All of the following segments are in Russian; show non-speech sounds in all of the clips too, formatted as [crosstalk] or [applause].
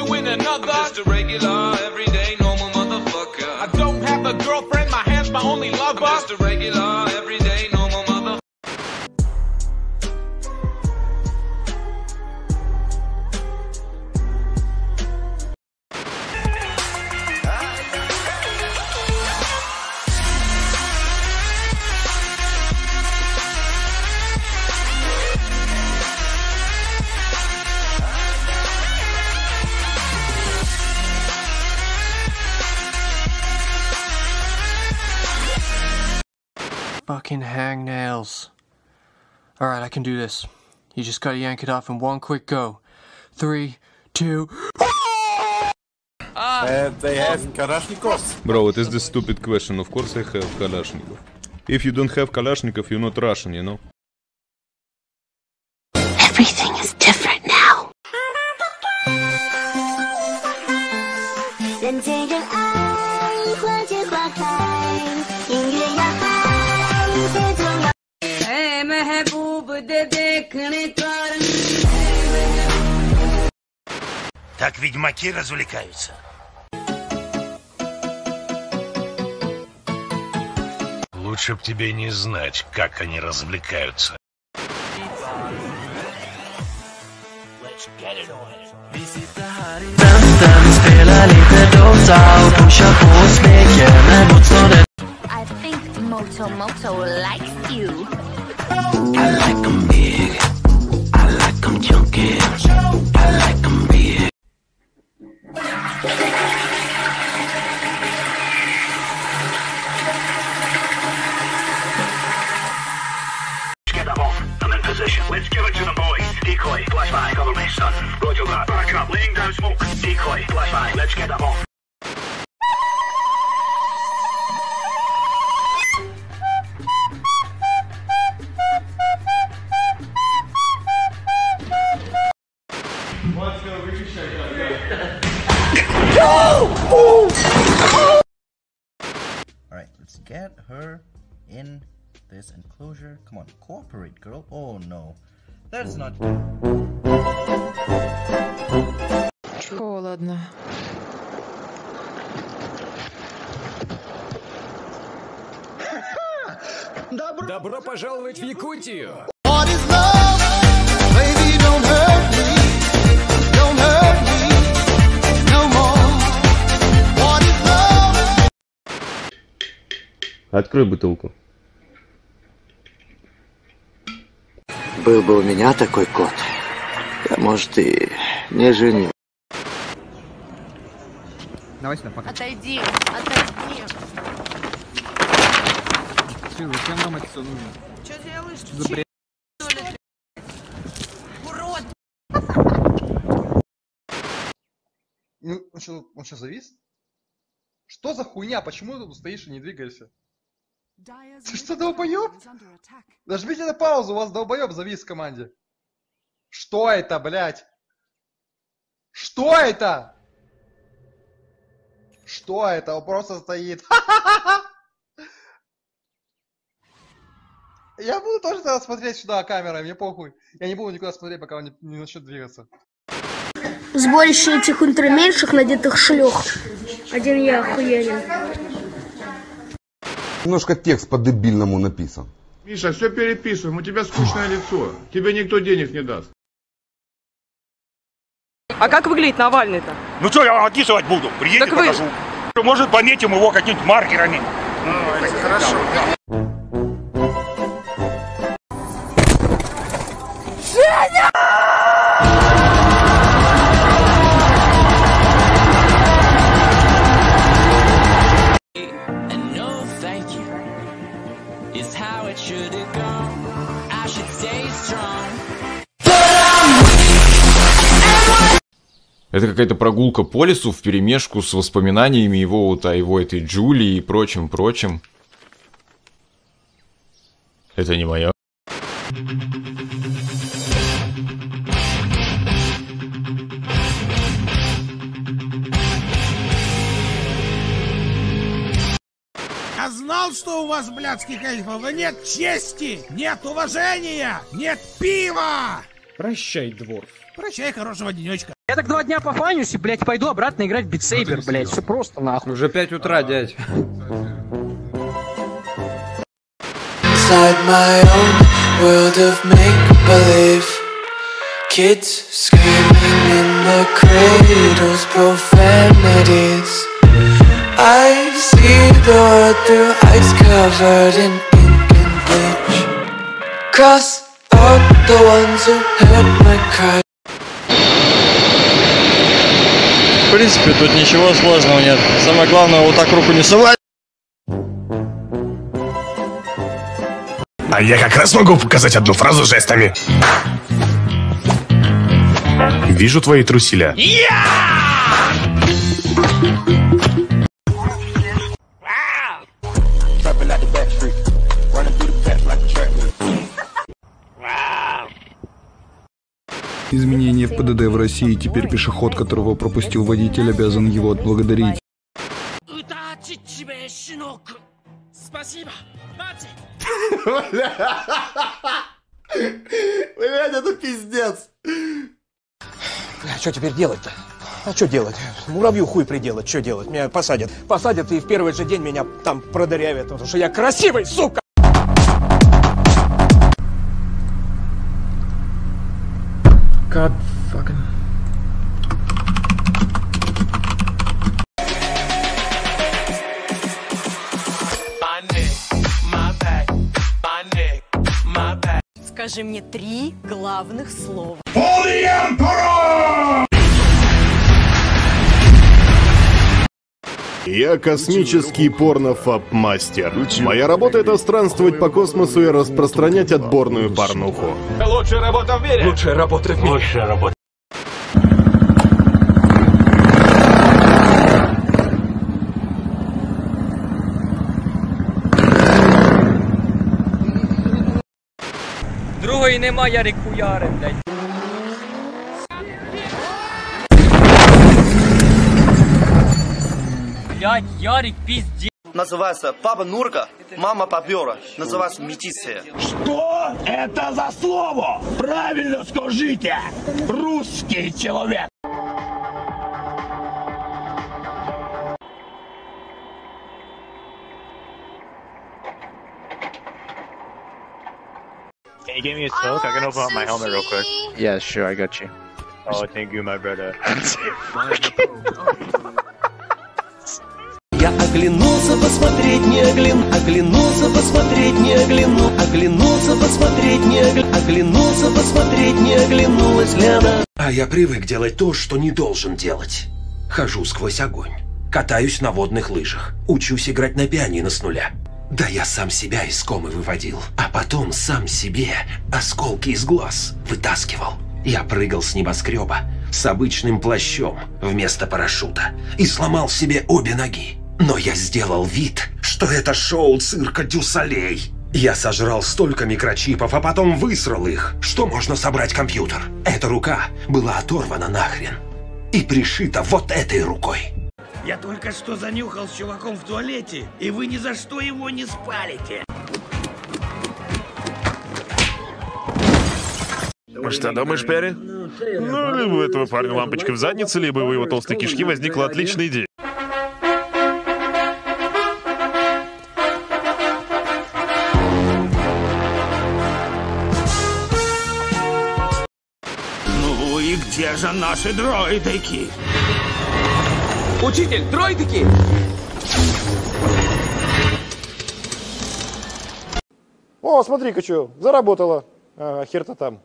you in another. Just a regular, Alright, I can do this. You just gotta yank it off in one quick go. Three, two. Ah. they have Kalashnikovs. Bro, it is the stupid question. Of course I have Kalashnikov. If you don't have Kalashnikov, you're not Russian, you know? Everything is different now. Так ведьмаки развлекаются. Лучше б тебе не знать, как они развлекаются. I think Moto Moto likes you. I like Smoke. Decoy. Let's get them off. Let's get her in this enclosure. Come on, cooperate, girl. Oh no. That's not Холодно. Добро пожаловать в Якутию! Открой бутылку. Был бы у меня такой кот, я, может, и не женил. Давай сюда, пока. Отойди, отойди. Ты, зачем нам это все нужно? Что делаешь? За бред? Урод! Ну, он что, он что, завис? Что за хуйня? Почему ты тут стоишь и не двигаешься? Ты что, долбоёб? Нажмите на паузу, у вас долбоёб завис в команде. Что это, блядь? Что это? Что это? Он просто стоит. [laughs] Я буду тоже тогда смотреть сюда камерой, мне похуй. Я не буду никуда смотреть, пока он не, не начнет двигаться. Сборище этих ультраменьших надетых шлёх. Один я охуенен. Немножко текст по-дебильному написан. Миша, все переписываем, у тебя скучное лицо. Тебе никто денег не даст. А как выглядит Навальный-то? Ну что, я описывать буду? Приедем, Так вы- покажу. Может, пометим его какими-нибудь маркерами. Хорошо. No thank you is how it should have gone. Это какая-то прогулка по лесу в перемешку с воспоминаниями его вот о его этой Джулии и прочим-прочим. Это не мое. Я знал, что у вас, блядских эльфов, нет чести, нет уважения, нет пива! Прощай, дворф. Прощай, хорошего денечка. Я так два дня пофанюсь и, блядь, пойду обратно играть в битсейбер, блядь. Все просто нахуй. Уже 5 утра, дядь. Inside my own world of make-believe Kids screaming in the cradles, profanities I see the world through ice covered in ink and bleach Cross out the ones who heard my cry В принципе, тут ничего сложного нет. Самое главное, вот так руку не совать. А я как раз могу показать одну фразу жестами. Вижу твои труселя. Изменение в ПДД в России. Теперь пешеход, которого пропустил водитель, обязан его отблагодарить. Спасибо, Блять, это пиздец. А что теперь делать-то? А что делать? Муравью хуй приделать, что делать? Меня посадят. Посадят, и в первый же день меня там продырявят, потому что я красивый, сука! God fucking... Скажи мне три главных слова. Я космический порнофаб-мастер. Моя работа это странствовать по космосу и распространять отборную порнуху. Лучшая работа в мире! Лучшая работа в мире! Лучшая работа. Другої нема, Ярик хуяри, блядь. Блядь, Ярик, пиздец. Называется папа Нурка, мама Попера. Называется метисия. Что это за слово? Правильно скажите! Русский человек! Can you give me a smoke? I can open up my helmet real quick. Yeah, sure, I got you. Oh, thank you, my brother. [laughs] Оглянулся посмотреть, не огляну, оглянулся посмотреть, не огляну, оглянулся посмотреть, не огляну, оглянулся посмотреть, не оглянулась Лена. А я привык делать то, что не должен делать. Хожу сквозь огонь. Катаюсь на водных лыжах. Учусь играть на пианино с нуля. Да я сам себя из комы выводил. А потом сам себе осколки из глаз вытаскивал. Я прыгал с небоскреба с обычным плащом вместо парашюта и сломал себе обе ноги. Но я сделал вид, что это шоу цирка Дюсалей. Я сожрал столько микрочипов, а потом высрал их, что можно собрать компьютер. Эта рука была оторвана нахрен и пришита вот этой рукой. Я только что занюхал с чуваком в туалете, и вы ни за что его не спалите. Что думаешь, Перри? Ну, либо у этого парня лампочка в заднице, либо у его толстой кишки возникла отличная идея. Где же наши дроидыки? Учитель, дроидыки! О, смотри-ка, что, заработало. Ага, хер-то там.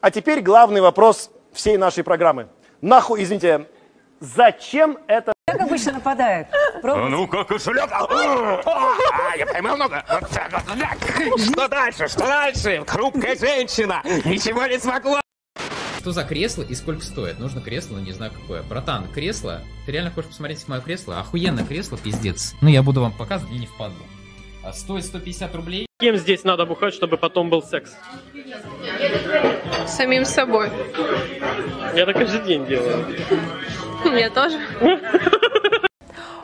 А теперь главный вопрос всей нашей программы. Нахуй, извините, зачем это... Как обычно нападает? Ну, как кошелек. А, я поймал много. Что дальше? Что дальше? Хрупкая женщина. Ничего не смогла. Что за кресло и сколько стоит? Нужно кресло, но не знаю какое. Братан, кресло? Ты реально хочешь посмотреть мое кресло? Охуенное кресло, пиздец. Ну, я буду вам показывать, мне не впадло. А стоит 150 рублей. Кем здесь надо бухать, чтобы потом был секс? Самим собой. Я так каждый день делаю. Я тоже.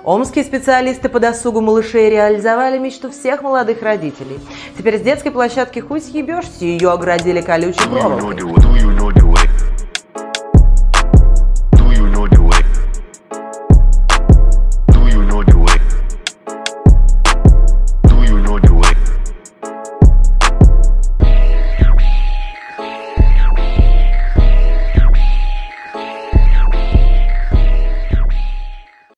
Омские специалисты по досугу малышей реализовали мечту всех молодых родителей. Теперь с детской площадки хуй съебешься, ее оградили колючей проволокой.